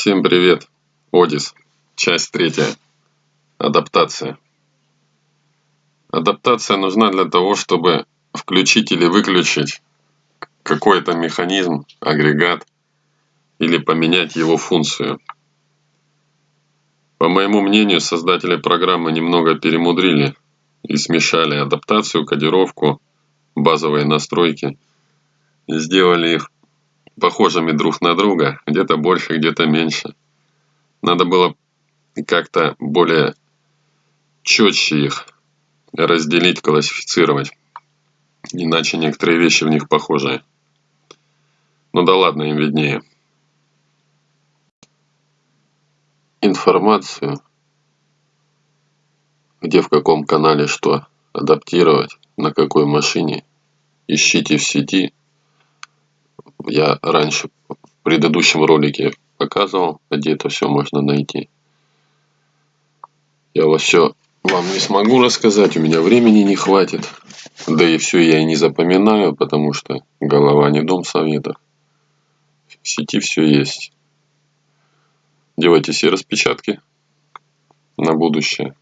Всем привет! Одис. Часть третья. Адаптация. Адаптация нужна для того, чтобы включить или выключить какой-то механизм, агрегат или поменять его функцию. По моему мнению, создатели программы немного перемудрили и смешали адаптацию, кодировку, базовые настройки и сделали их похожими друг на друга, где-то больше, где-то меньше. Надо было как-то более четче их разделить, классифицировать. Иначе некоторые вещи в них похожи. Ну да ладно, им виднее. Информацию, где в каком канале что адаптировать, на какой машине, ищите в сети – я раньше в предыдущем ролике показывал, где это все можно найти. Я вас все вам не смогу рассказать, у меня времени не хватит. Да и все я и не запоминаю, потому что голова не дом совета. В сети все есть. Делайте все распечатки на будущее.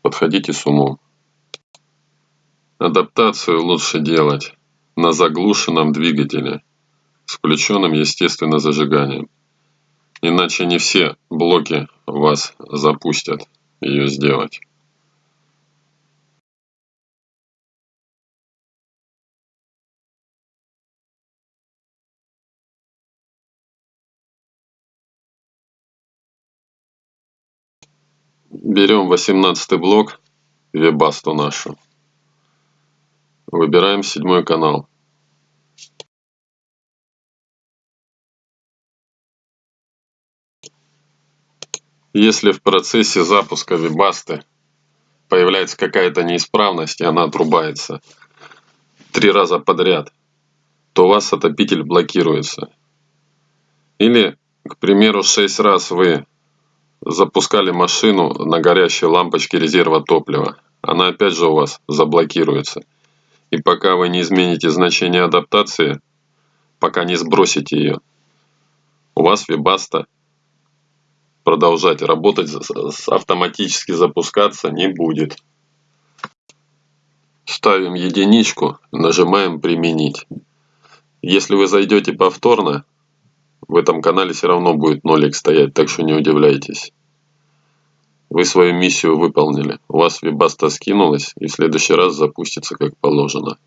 Подходите с умом. Адаптацию лучше делать на заглушенном двигателе с включенным естественно зажиганием. Иначе не все блоки вас запустят ее сделать. Берем 18 блок, вебасту нашу. Выбираем седьмой канал. Если в процессе запуска вебасты появляется какая-то неисправность и она отрубается три раза подряд, то у вас отопитель блокируется. Или, к примеру, шесть раз вы запускали машину на горящей лампочке резерва топлива. Она опять же у вас заблокируется. И пока вы не измените значение адаптации, пока не сбросите ее, у вас вебаста продолжать работать, автоматически запускаться не будет. Ставим единичку, нажимаем «Применить». Если вы зайдете повторно, в этом канале все равно будет нолик стоять, так что не удивляйтесь. Вы свою миссию выполнили. У вас вебаста скинулась и в следующий раз запустится как положено.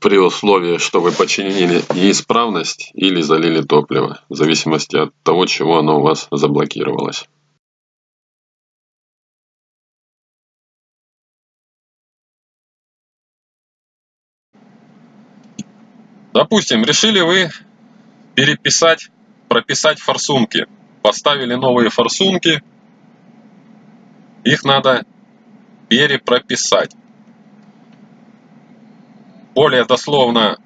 При условии, что вы починили неисправность или залили топливо, в зависимости от того, чего оно у вас заблокировалось. Допустим, решили вы переписать, прописать форсунки поставили новые форсунки, их надо перепрописать. Более дословно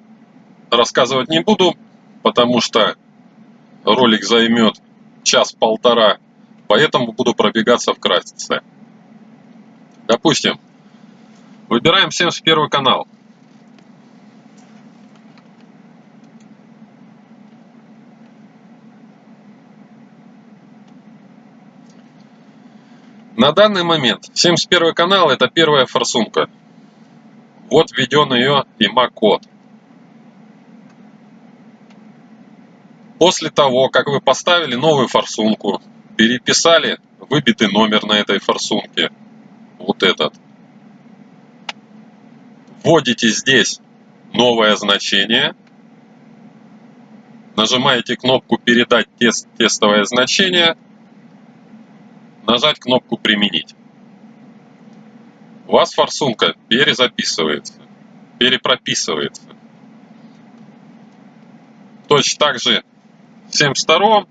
рассказывать не буду, потому что ролик займет час-полтора, поэтому буду пробегаться вкратце. Допустим, выбираем 71 канал. На данный момент 71 канал это первая форсунка. Вот введен ее IMA-код. После того, как вы поставили новую форсунку, переписали выбитый номер на этой форсунке, вот этот, вводите здесь новое значение, нажимаете кнопку «Передать тест, тестовое значение», нажать кнопку «Применить». У вас форсунка перезаписывается, перепрописывается. Точно так же в 72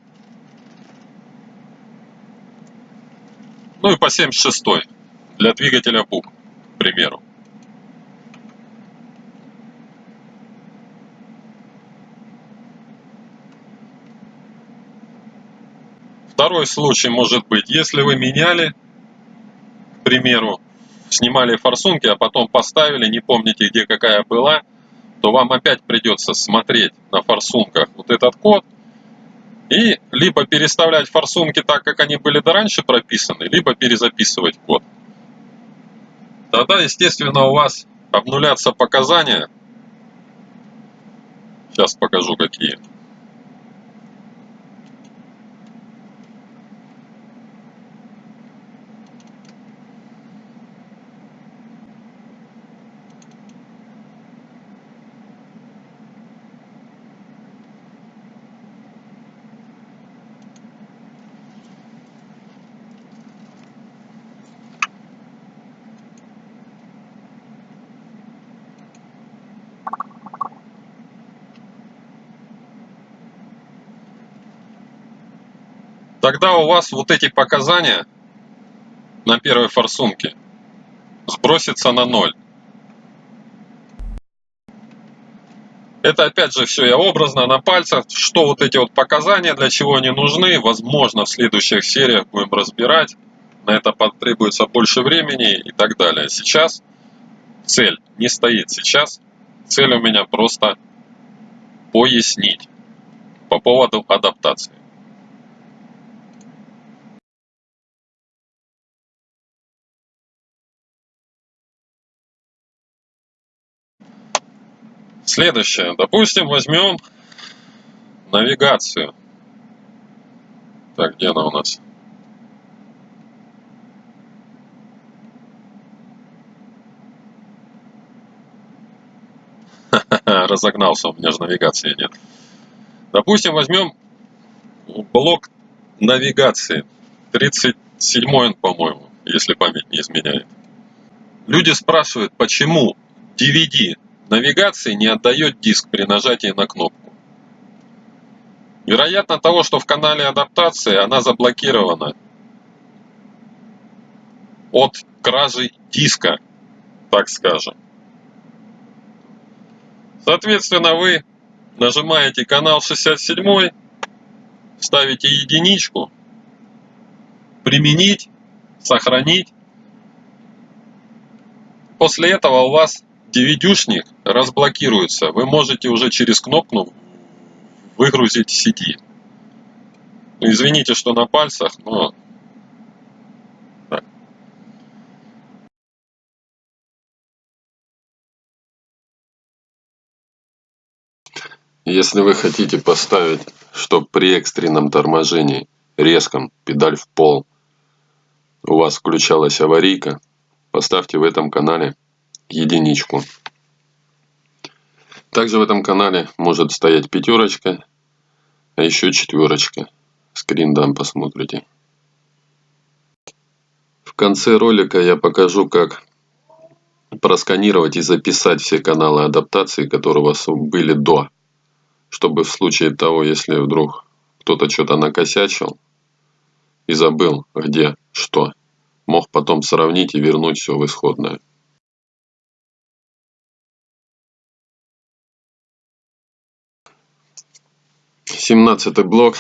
ну и по 76 для двигателя БУК, к примеру. Второй случай может быть, если вы меняли, к примеру, снимали форсунки, а потом поставили, не помните, где какая была, то вам опять придется смотреть на форсунках вот этот код И либо переставлять форсунки так, как они были до раньше прописаны, либо перезаписывать код. Тогда, естественно, у вас обнулятся показания. Сейчас покажу, какие. Тогда у вас вот эти показания на первой форсунке сбросятся на ноль. Это опять же все я образно на пальцах, что вот эти вот показания, для чего они нужны, возможно в следующих сериях будем разбирать, на это потребуется больше времени и так далее. Сейчас цель не стоит, сейчас цель у меня просто пояснить по поводу адаптации. Следующее. Допустим, возьмем навигацию. Так, где она у нас? Разогнался, у меня же навигации нет. Допустим, возьмем блок навигации. 37 он, по-моему, если память не изменяет. Люди спрашивают, почему DVD навигации не отдает диск при нажатии на кнопку. Вероятно того, что в канале адаптации она заблокирована от кражи диска, так скажем. Соответственно, вы нажимаете канал 67, ставите единичку, применить, сохранить. После этого у вас DVD-шник разблокируется. Вы можете уже через кнопку выгрузить CD. Ну, извините, что на пальцах, но... Если вы хотите поставить, чтобы при экстренном торможении резком педаль в пол у вас включалась аварийка, поставьте в этом канале единичку. Также в этом канале может стоять пятерочка, а еще четверочка. Скрин дам, посмотрите. В конце ролика я покажу, как просканировать и записать все каналы адаптации, которые у вас были до. Чтобы в случае того, если вдруг кто-то что-то накосячил и забыл, где что, мог потом сравнить и вернуть все в исходное. 17 блок.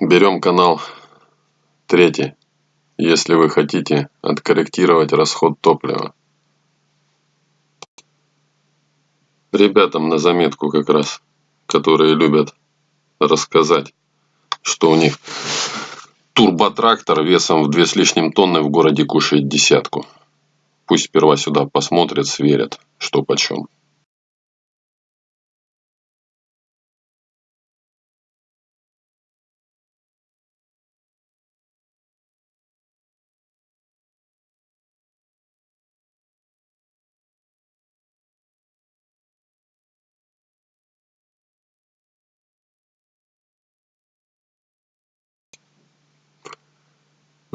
Берем канал третий, если вы хотите откорректировать расход топлива. Ребятам на заметку как раз, которые любят рассказать, что у них турботрактор весом в две с лишним тонны в городе кушает десятку. Пусть сперва сюда посмотрят, сверят, что почем.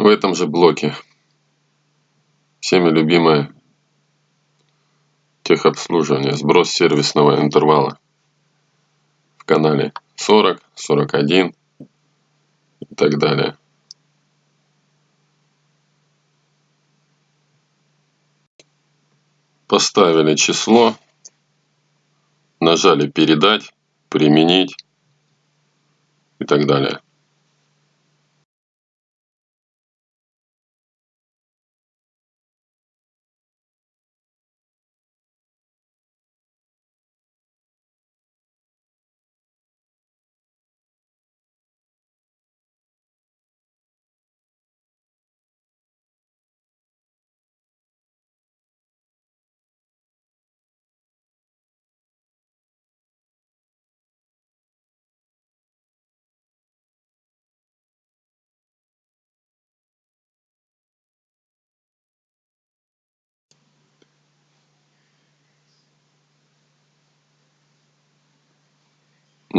В этом же блоке всеми любимое техобслуживание, сброс сервисного интервала в канале 40, 41 и так далее. Поставили число, нажали передать, применить и так далее.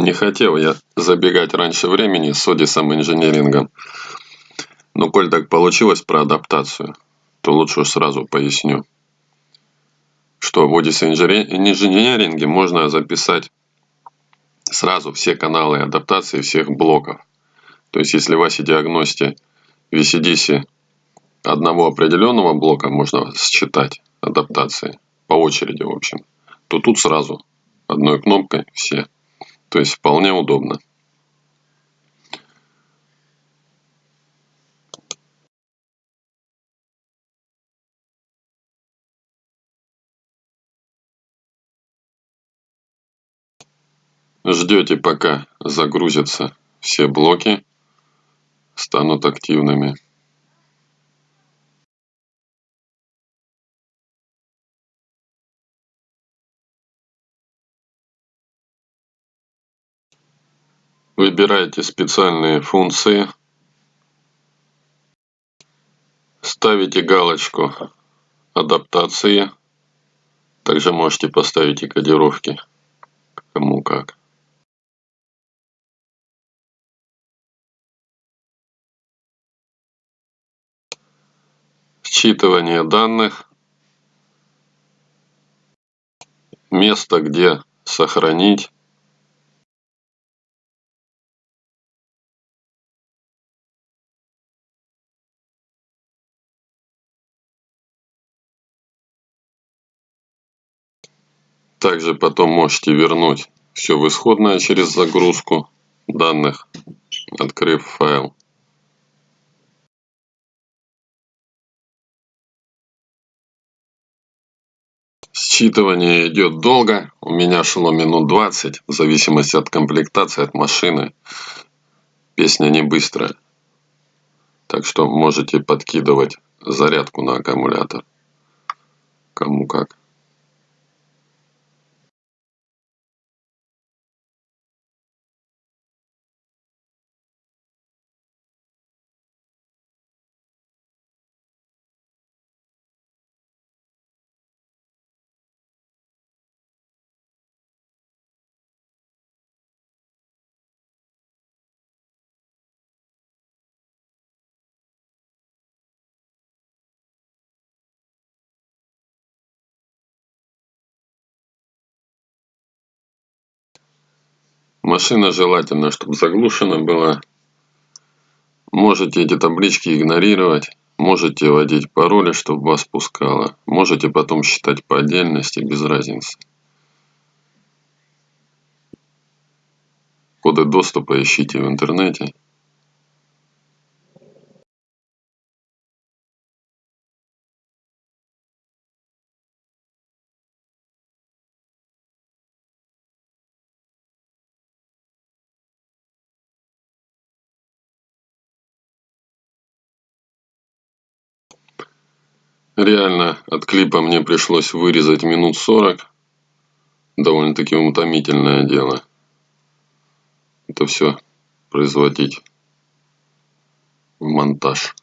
Не хотел я забегать раньше времени с Одисом инженерингом. Но коль так получилось про адаптацию, то лучше сразу поясню, что в Одис инженеринге можно записать сразу все каналы адаптации всех блоков. То есть, если в ASI диагносте в ECDC одного определенного блока можно считать адаптации по очереди, в общем, то тут сразу одной кнопкой все. То есть вполне удобно. Ждете пока загрузятся все блоки, станут активными. Выбираете специальные функции. Ставите галочку адаптации. Также можете поставить и кодировки, кому как. Считывание данных. Место, где сохранить. Также потом можете вернуть все в исходное через загрузку данных, открыв файл. Считывание идет долго, у меня шло минут 20, в зависимости от комплектации, от машины. Песня не быстрая, так что можете подкидывать зарядку на аккумулятор, кому как. Машина желательно, чтобы заглушена была. Можете эти таблички игнорировать. Можете вводить пароли, чтобы вас пускало. Можете потом считать по отдельности, без разницы. Коды доступа ищите в интернете. Реально от клипа мне пришлось вырезать минут 40. Довольно-таки утомительное дело. Это все производить в монтаж.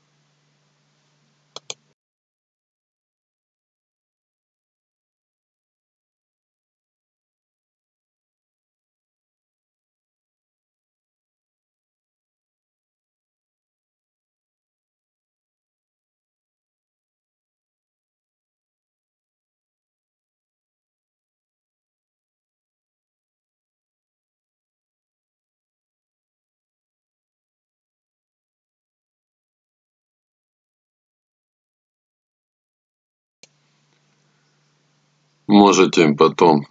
Можете потом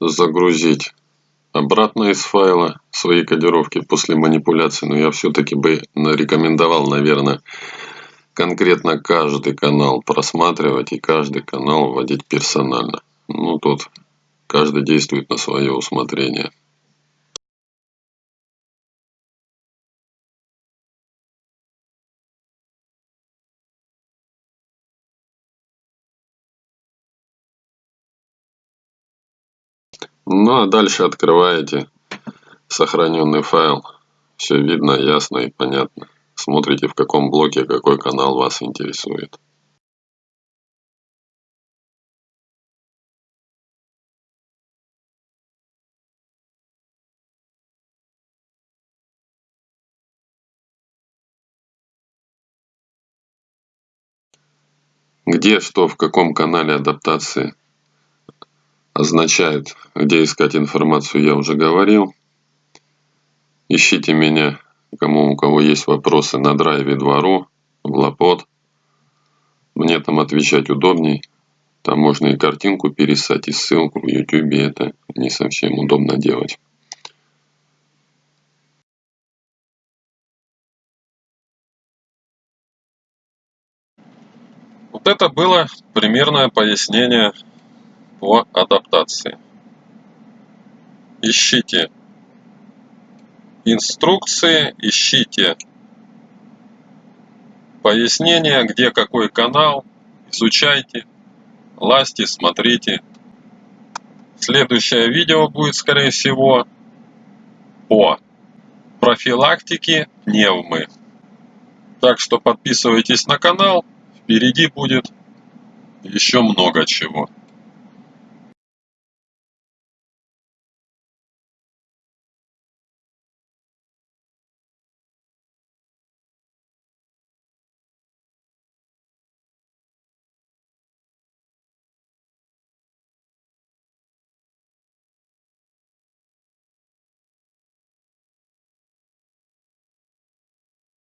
загрузить обратно из файла свои кодировки после манипуляции, но я все-таки бы рекомендовал, наверное, конкретно каждый канал просматривать и каждый канал вводить персонально. Ну, тут каждый действует на свое усмотрение. Ну а дальше открываете сохраненный файл. Все видно, ясно и понятно. Смотрите в каком блоке какой канал вас интересует. где, что, в каком канале адаптации означает, где искать информацию, я уже говорил. Ищите меня, кому у кого есть вопросы, на драйве двору, в Лапот. Мне там отвечать удобней. Там можно и картинку пересать, и ссылку в YouTube. Это не совсем удобно делать. Вот это было примерное пояснение по адаптации. Ищите инструкции, ищите пояснения, где какой канал, изучайте, лазьте, смотрите. Следующее видео будет, скорее всего, по профилактике пневмы. Так что подписывайтесь на канал, впереди будет еще много чего.